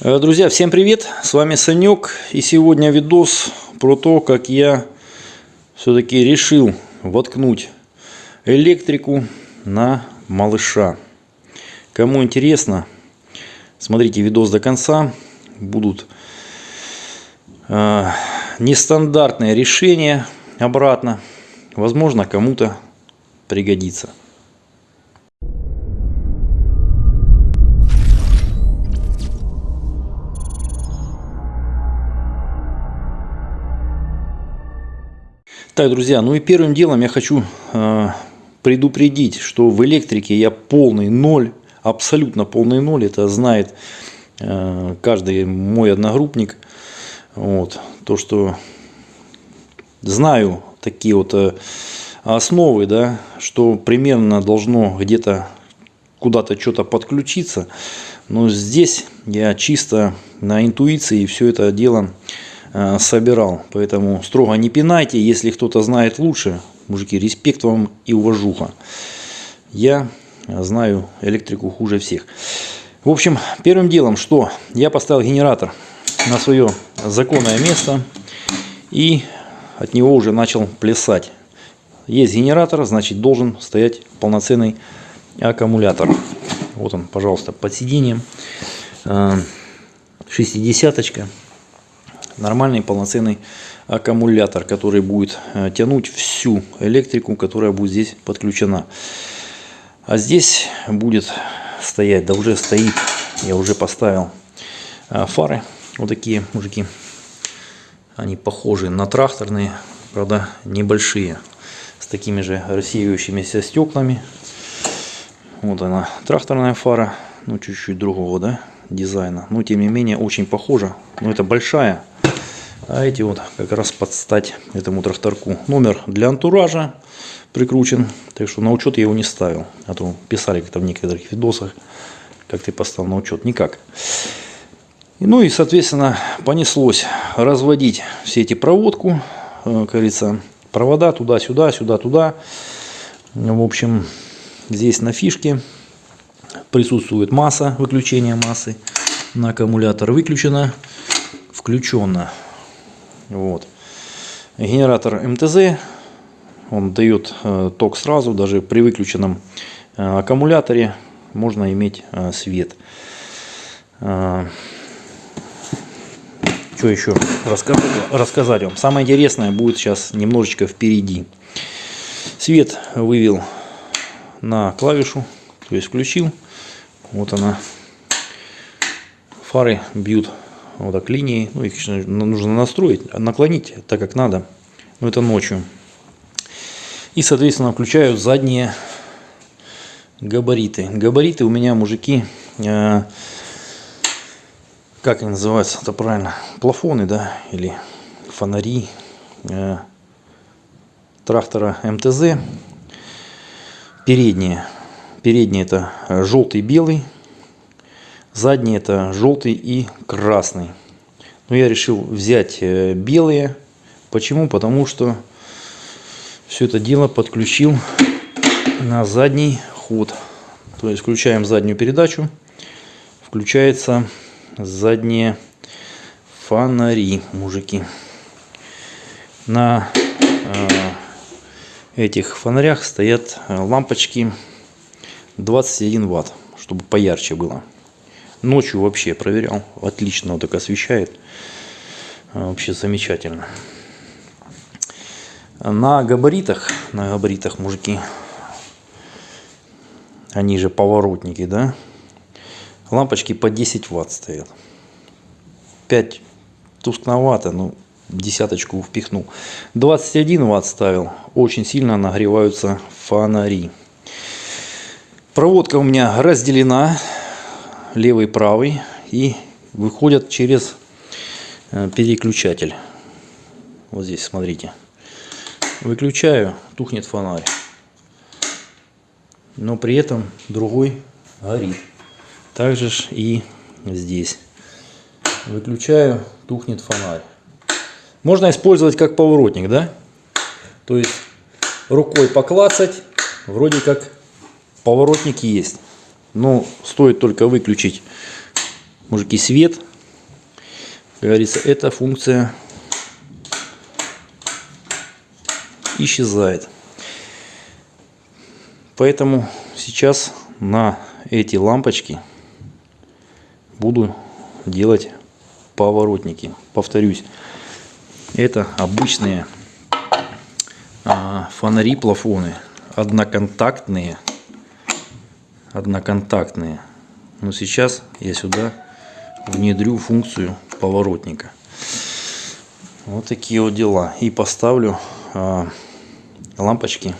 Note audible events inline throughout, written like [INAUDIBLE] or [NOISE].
Э, Друзья, всем привет! С вами Санек. И сегодня видос про то, как я все-таки решил воткнуть электрику на малыша. Кому интересно, смотрите видос до конца. Будут э, нестандартные решения обратно. Возможно, кому-то пригодится. Так, друзья, ну и первым делом я хочу э, предупредить, что в электрике я полный ноль, абсолютно полный ноль. Это знает э, каждый мой одногруппник. Вот, то, что знаю такие вот э, основы, да, что примерно должно где-то куда-то что-то подключиться. Но здесь я чисто на интуиции все это дело Э, собирал. Поэтому строго не пинайте. Если кто-то знает лучше, мужики, респект вам и уважуха. Я знаю электрику хуже всех. В общем, первым делом, что я поставил генератор на свое законное место и от него уже начал плясать. Есть генератор, значит должен стоять полноценный аккумулятор. Вот он, пожалуйста, под сиденьем. Э, шестидесяточка нормальный полноценный аккумулятор, который будет э, тянуть всю электрику, которая будет здесь подключена. А здесь будет стоять, да уже стоит, я уже поставил э, фары, вот такие мужики. Они похожи на тракторные, правда небольшие, с такими же рассеивающимися стеклами. Вот она, тракторная фара, ну чуть-чуть другого, да, дизайна. Но тем не менее очень похожа. Но это большая а эти вот как раз под стать этому тракторку. Номер для антуража прикручен. Так что на учет я его не ставил. А то писали как-то в некоторых видосах, как ты поставил на учет. Никак. Ну и, соответственно, понеслось разводить все эти проводку. Э, как говорится, провода туда-сюда, сюда-туда. В общем, здесь на фишке присутствует масса, выключение массы. На аккумулятор выключено, включено вот. Генератор МТЗ, он дает э, ток сразу, даже при выключенном э, аккумуляторе можно иметь э, свет. Что еще рассказать, рассказать вам? Самое интересное будет сейчас немножечко впереди. Свет вывел на клавишу, то есть включил. Вот она. Фары бьют вот так линии. Ну, их нужно настроить, наклонить так, как надо. Но это ночью. И, соответственно, включаю задние габариты. Габариты у меня, мужики, э, как они называются, это правильно, плафоны, да, или фонари э, трактора МТЗ. Передние. Передние это желтый, белый Задний это желтый и красный. Но я решил взять э, белые. Почему? Потому что все это дело подключил на задний ход. То есть включаем заднюю передачу. Включается задние фонари, мужики. На э, этих фонарях стоят э, лампочки 21 ватт, чтобы поярче было. Ночью вообще проверял. Отлично вот так освещает. А, вообще замечательно. На габаритах, на габаритах, мужики, они же поворотники, да? Лампочки по 10 ватт стоят. 5 тускновато, ну, десяточку впихнул. 21 ватт ставил. Очень сильно нагреваются фонари. Проводка у меня разделена левый, правый и выходят через э, переключатель. Вот здесь, смотрите. Выключаю, тухнет фонарь. Но при этом другой горит. Также и здесь. Выключаю, тухнет фонарь. Можно использовать как поворотник, да? То есть рукой поклацать, вроде как поворотник есть. Но стоит только выключить мужики, свет, как говорится, эта функция исчезает. Поэтому сейчас на эти лампочки буду делать поворотники. Повторюсь, это обычные а, фонари плафоны, одноконтактные, одноконтактные. Но сейчас я сюда внедрю функцию поворотника. Вот такие вот дела. И поставлю а, лампочки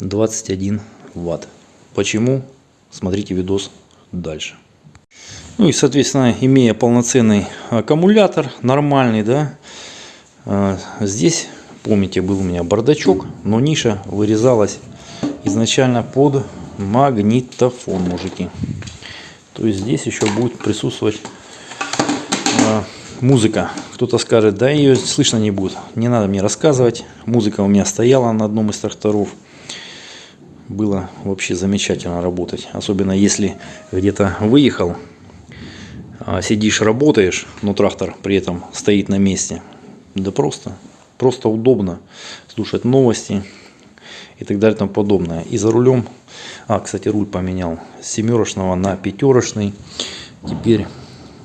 21 ватт. Почему? Смотрите видос дальше. Ну и, соответственно, имея полноценный аккумулятор, нормальный, да, а, здесь, помните, был у меня бардачок, но ниша вырезалась изначально под магнитофон, мужики. То есть здесь еще будет присутствовать э, музыка. Кто-то скажет, да ее слышно не будет. Не надо мне рассказывать. Музыка у меня стояла на одном из тракторов. Было вообще замечательно работать. Особенно если где-то выехал, а сидишь, работаешь, но трактор при этом стоит на месте. Да просто, просто удобно слушать новости и так далее и тому подобное. И за рулем а, кстати, руль поменял с семерочного на пятерочный. Теперь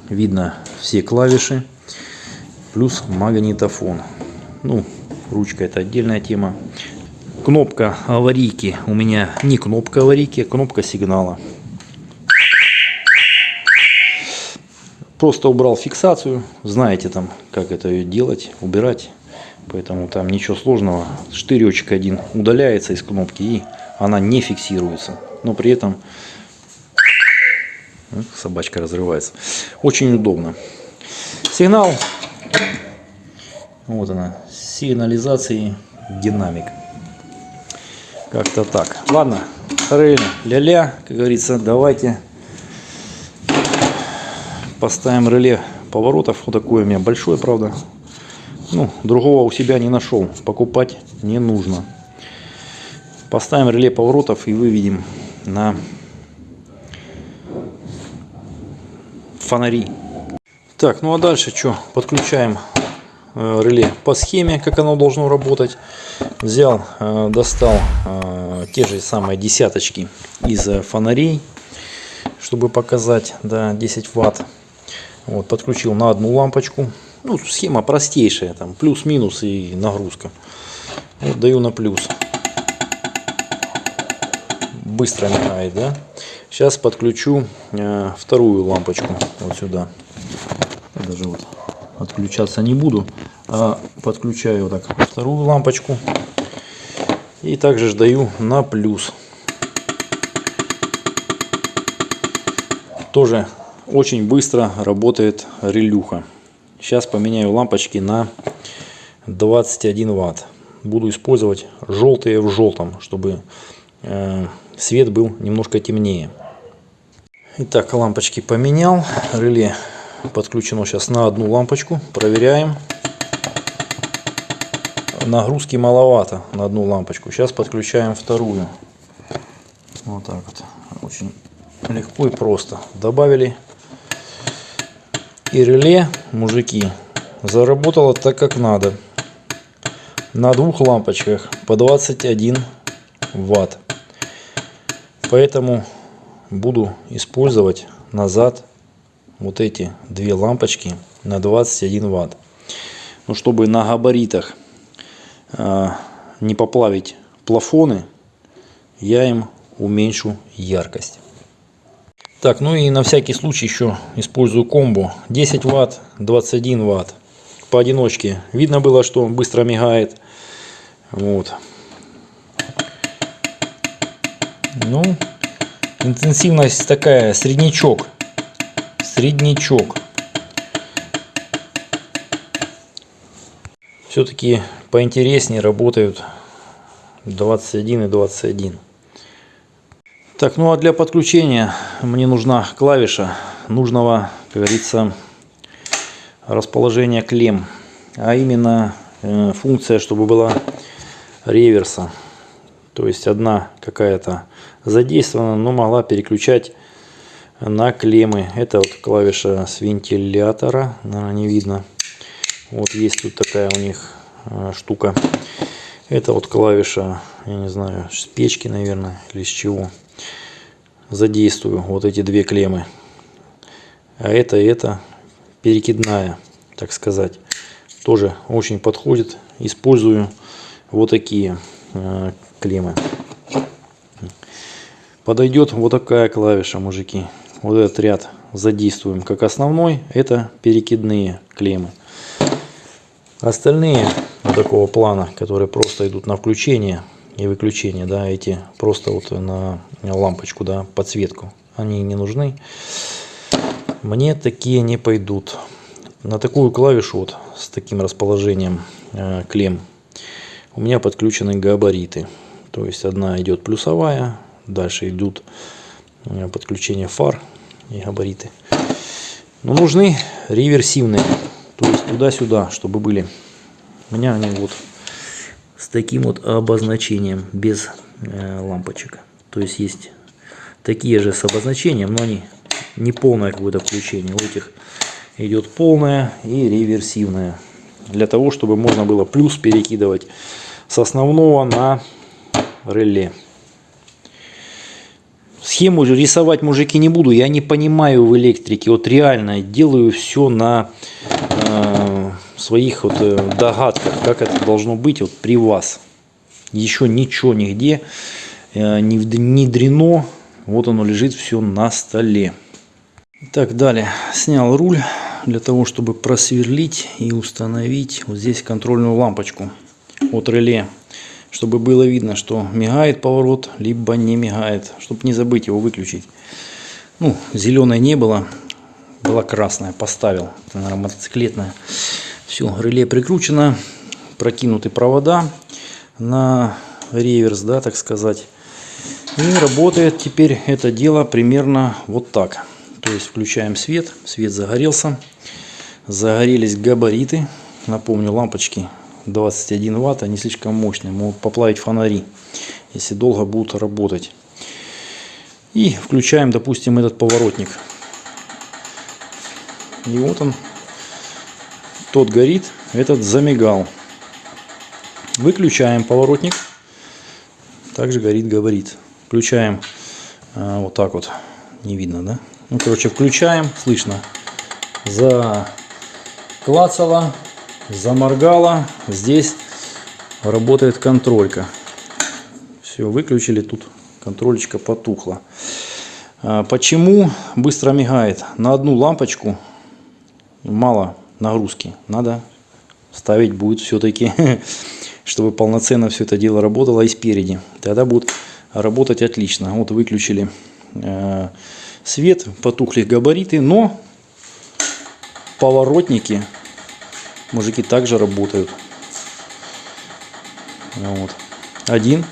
видно все клавиши. Плюс магнитофон. Ну, ручка это отдельная тема. Кнопка аварийки у меня не кнопка аварийки, а кнопка сигнала. Просто убрал фиксацию. Знаете там, как это делать, убирать. Поэтому там ничего сложного. Штыречек один удаляется из кнопки и она не фиксируется. Но при этом собачка разрывается. Очень удобно. Сигнал. Вот она. Сигнализации динамик. Как-то так. Ладно. Ля-ля, как говорится, давайте поставим реле поворотов. Вот такое у меня большое, правда. Ну, другого у себя не нашел. Покупать не нужно. Поставим реле поворотов и выведем на фонари. Так, ну а дальше что? Подключаем э, реле по схеме, как оно должно работать. Взял, э, достал э, те же самые десяточки из фонарей, чтобы показать, да, 10 ватт. Вот, подключил на одну лампочку. Ну, схема простейшая, там плюс-минус и нагрузка. Вот, даю на плюс быстро мигает, да? Сейчас подключу э, вторую лампочку вот сюда. Я даже вот отключаться не буду, а подключаю вот так вторую лампочку и также ждаю на плюс. Тоже очень быстро работает релюха. Сейчас поменяю лампочки на 21 ватт. Буду использовать желтые в желтом, чтобы э, свет был немножко темнее. Итак, лампочки поменял. Реле подключено сейчас на одну лампочку. Проверяем. Нагрузки маловато на одну лампочку. Сейчас подключаем вторую. Вот так вот. Очень легко и просто. Добавили. И реле, мужики, заработало так, как надо. На двух лампочках по 21 ватт. Поэтому буду использовать назад вот эти две лампочки на 21 ватт. Ну, чтобы на габаритах э, не поплавить плафоны, я им уменьшу яркость. Так, ну и на всякий случай еще использую комбо 10 ватт, 21 ватт. Поодиночке видно было, что быстро мигает. Вот. Ну, интенсивность такая, среднячок. Среднячок. Все-таки поинтереснее работают 21 и 21. Так, ну а для подключения мне нужна клавиша нужного, как говорится, расположения клем. А именно э, функция, чтобы была реверса. То есть одна какая-то задействована, но могла переключать на клеммы. Это вот клавиша с вентилятора, наверное, не видно. Вот есть тут такая у них э, штука. Это вот клавиша, я не знаю, с печки, наверное, или с чего. Задействую вот эти две клеммы. А это и это перекидная, так сказать. Тоже очень подходит. Использую вот такие э, клеммы. Подойдет вот такая клавиша, мужики. Вот этот ряд задействуем как основной. Это перекидные клеммы. Остальные вот такого плана, которые просто идут на включение и выключение, да, эти просто вот на лампочку, да, подсветку, они не нужны. Мне такие не пойдут. На такую клавишу вот с таким расположением э, клем у меня подключены габариты. То есть одна идет плюсовая, дальше идут э, подключение фар и габариты. Но нужны реверсивные, то есть туда-сюда, чтобы были у меня они вот с таким вот обозначением, без э, лампочек. То есть есть такие же с обозначением, но они не полное какое-то включение. У этих идет полное и реверсивное. Для того, чтобы можно было плюс перекидывать с основного на реле. Схему рисовать, мужики, не буду. Я не понимаю в электрике. Вот реально делаю все на э, своих вот э, догадках, как это должно быть вот при вас. Еще ничего нигде э, не внедрено. Вот оно лежит все на столе. Так, далее. Снял руль для того, чтобы просверлить и установить вот здесь контрольную лампочку от реле. Чтобы было видно, что мигает поворот, либо не мигает. Чтобы не забыть его выключить. Ну, зеленой не было. Была красная, поставил. Это, наверное, мотоциклетная. Все, реле прикручено, прокинуты провода на реверс, да, так сказать. И работает теперь это дело примерно вот так. То есть включаем свет, свет загорелся, загорелись габариты. Напомню, лампочки 21 ватт, они слишком мощные, могут поплавить фонари, если долго будут работать. И включаем, допустим, этот поворотник. И вот он тот горит, этот замигал. Выключаем поворотник. Также горит габарит. Включаем а, вот так вот. Не видно, да? Ну, короче, включаем. Слышно. Заклацало, заморгало. Здесь работает контролька. Все, выключили. Тут контролечка потухла. А, почему быстро мигает? На одну лампочку мало нагрузки. Надо ставить будет все-таки, [LAUGHS] чтобы полноценно все это дело работало и спереди. Тогда будет работать отлично. Вот выключили э, свет, потухли габариты, но поворотники, мужики, также работают. Вот. Один.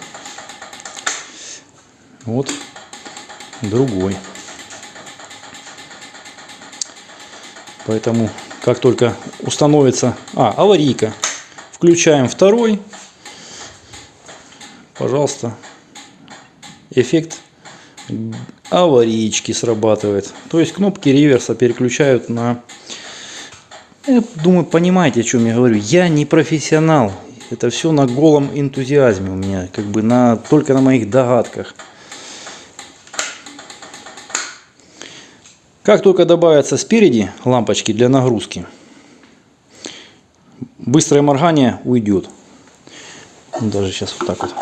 Вот. Другой. Поэтому как только установится... А, аварийка. Включаем второй. Пожалуйста. Эффект аварийки срабатывает. То есть кнопки реверса переключают на... Я думаю, понимаете, о чем я говорю. Я не профессионал. Это все на голом энтузиазме у меня. Как бы на, только на моих догадках. Как только добавятся спереди лампочки для нагрузки, быстрое моргание уйдет. Даже сейчас вот так вот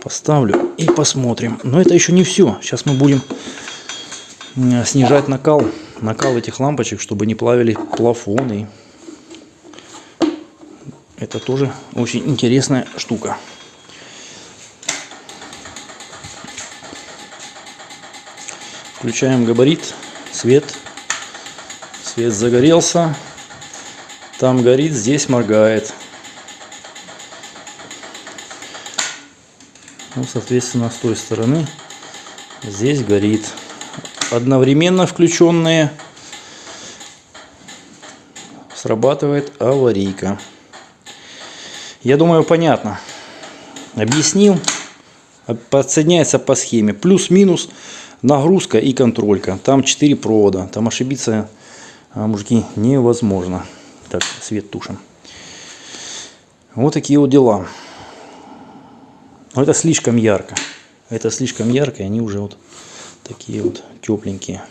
поставлю и посмотрим. Но это еще не все. Сейчас мы будем снижать накал, накал этих лампочек, чтобы не плавили плафоны. Это тоже очень интересная штука. Включаем габарит свет. Свет загорелся. Там горит, здесь моргает. Ну, соответственно, с той стороны здесь горит. Одновременно включенные срабатывает аварийка. Я думаю, понятно. Объяснил. Подсоединяется по схеме. Плюс-минус нагрузка и контролька. Там 4 провода. Там ошибиться, а, мужики, невозможно. Так, свет тушим. Вот такие вот дела. Но это слишком ярко. Это слишком ярко, и они уже вот такие вот тепленькие.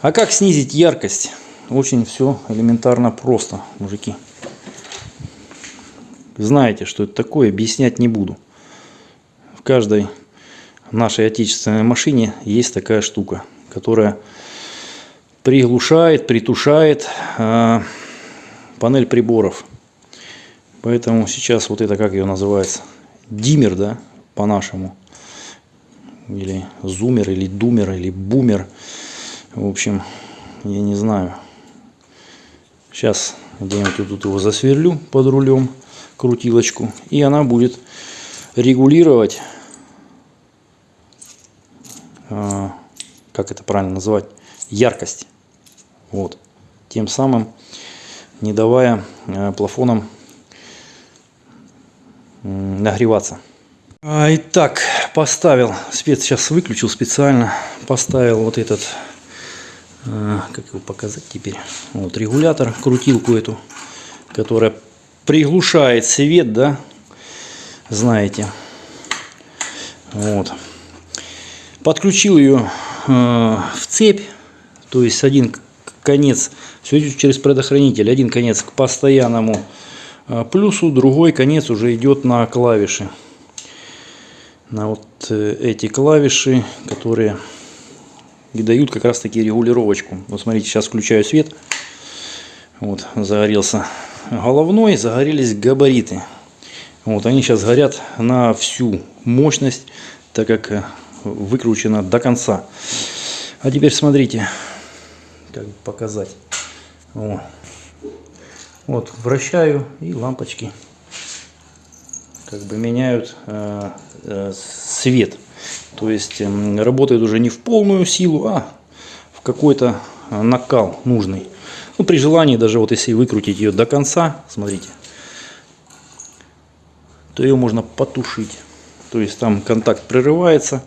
А как снизить яркость? Очень все элементарно просто, мужики. Знаете, что это такое, объяснять не буду. В каждой нашей отечественной машине есть такая штука, которая приглушает, притушает э, панель приборов. Поэтому сейчас вот это, как ее называется, диммер, да, по-нашему. Или зумер, или думер, или бумер. В общем, я не знаю. Сейчас где-нибудь тут его засверлю под рулем, крутилочку. И она будет регулировать, как это правильно называть, яркость. Вот. Тем самым не давая э, плафонам нагреваться. А, итак, поставил, свет сейчас выключил специально, поставил вот этот, а, как его показать теперь, вот регулятор, крутилку эту, которая приглушает свет, да, знаете. Вот. Подключил ее э, в цепь, то есть один конец, все идет через предохранитель, один конец к постоянному а плюсу другой конец уже идет на клавиши. На вот э, эти клавиши, которые и дают как раз таки регулировочку. Вот смотрите, сейчас включаю свет. Вот, загорелся головной, загорелись габариты. Вот, они сейчас горят на всю мощность, так как выкручено до конца. А теперь смотрите, как показать. О. Вот, вращаю и лампочки как бы меняют э, э, свет. То есть э, работает уже не в полную силу, а в какой-то э, накал нужный. Ну, при желании, даже вот если выкрутить ее до конца, смотрите, то ее можно потушить. То есть там контакт прерывается.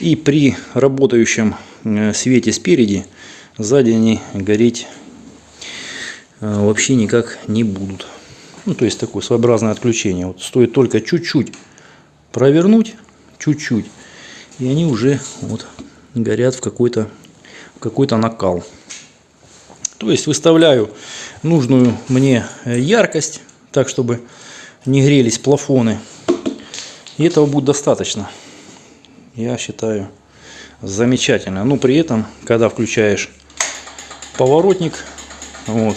И при работающем э, свете спереди, сзади они гореть а, вообще никак не будут. Ну, то есть такое своеобразное отключение. Вот стоит только чуть-чуть провернуть, чуть-чуть, и они уже вот горят в какой-то какой-то накал. То есть выставляю нужную мне яркость, так чтобы не грелись плафоны. И этого будет достаточно. Я считаю замечательно. Но при этом, когда включаешь поворотник, вот,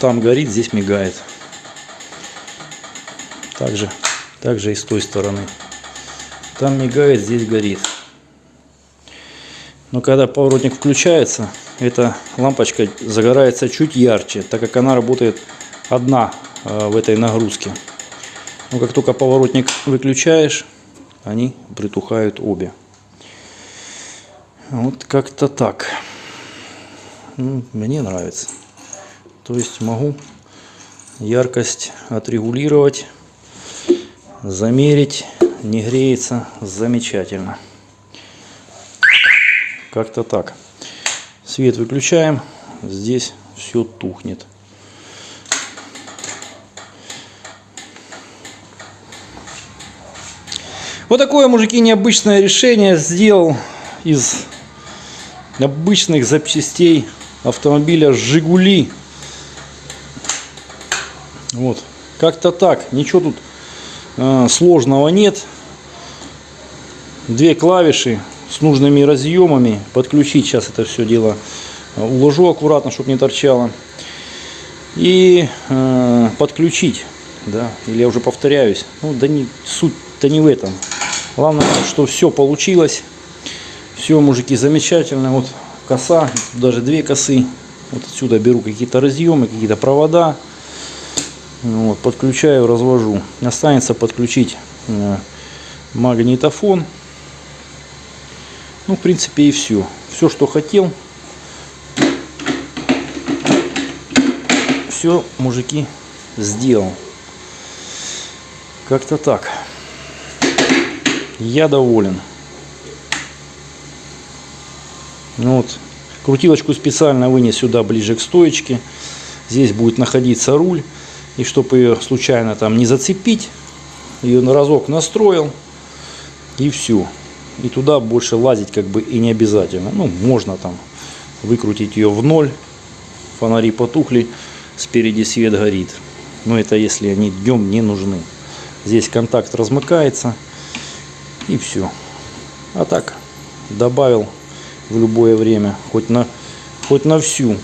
там горит, здесь мигает. Также, также и с той стороны. Там мигает, здесь горит. Но когда поворотник включается, эта лампочка загорается чуть ярче, так как она работает одна э, в этой нагрузке. Но как только поворотник выключаешь, они притухают обе. Вот как-то так. Мне нравится. То есть могу яркость отрегулировать, замерить, не греется, замечательно. Как-то так. Свет выключаем, здесь все тухнет. Вот такое, мужики, необычное решение сделал из обычных запчастей автомобиля «Жигули». Вот. Как-то так. Ничего тут э, сложного нет. Две клавиши с нужными разъемами. Подключить сейчас это все дело э, уложу аккуратно, чтобы не торчало. И э, подключить. Да, или я уже повторяюсь. Ну, да не суть-то не в этом. Главное, что все получилось. Все, мужики, замечательно. Вот коса, даже две косы. Вот отсюда беру какие-то разъемы, какие-то провода. Вот, подключаю, развожу. Останется подключить э, магнитофон. Ну, в принципе, и все. Все, что хотел. Все, мужики, сделал. Как-то так. Я доволен. Ну Вот. Крутилочку специально вынес сюда ближе к стоечке. Здесь будет находиться руль. И чтобы ее случайно там не зацепить, ее на разок настроил. И все. И туда больше лазить как бы и не обязательно. Ну, можно там выкрутить ее в ноль. Фонари потухли, спереди свет горит. Но это если они днем не нужны. Здесь контакт размыкается. И все. А так, добавил в любое время. Хоть на, хоть на всю.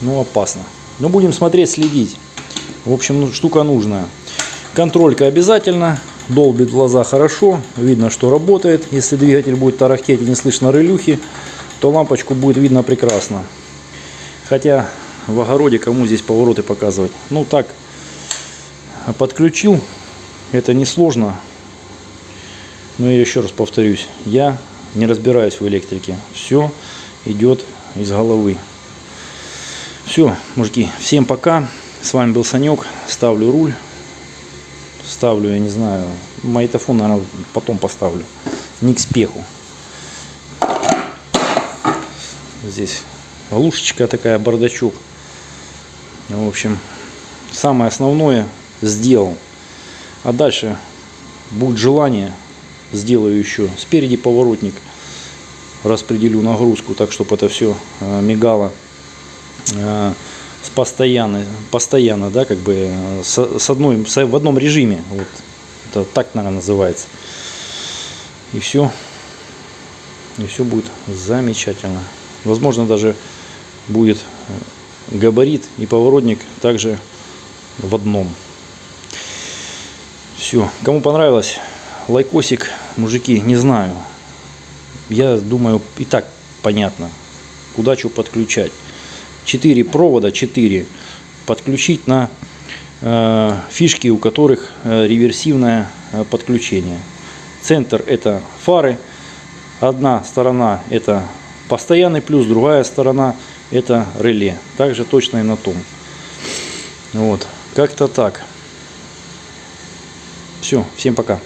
Ну, опасно. Но будем смотреть, следить. В общем, ну, штука нужная. Контролька обязательно. Долбит глаза хорошо. Видно, что работает. Если двигатель будет тарахтеть и не слышно релюхи, то лампочку будет видно прекрасно. Хотя в огороде кому здесь повороты показывать. Ну так, подключил. Это несложно. Но я еще раз повторюсь. Я не разбираюсь в электрике. Все идет из головы. Все, мужики, всем пока. С вами был Санек. Ставлю руль. Ставлю, я не знаю, магнитофон, наверное, потом поставлю. Не к спеху. Здесь лушечка такая, бардачок. В общем, самое основное сделал. А дальше будет желание, сделаю еще спереди поворотник. Распределю нагрузку так, чтобы это все э, мигало э, с постоянно, постоянно, да, как бы э, с, одной, в одном режиме. Вот это так, наверное, называется. И все. И все будет замечательно. Возможно, даже будет габарит и поворотник также в одном. Все. Кому понравилось, лайкосик, мужики, не знаю. Я думаю, и так понятно, куда что подключать. 4 провода, 4 подключить на э, фишки, у которых э, реверсивное э, подключение. Центр это фары, одна сторона это постоянный плюс, другая сторона это реле. Также точно и на том. Вот, как-то так. Все, всем пока.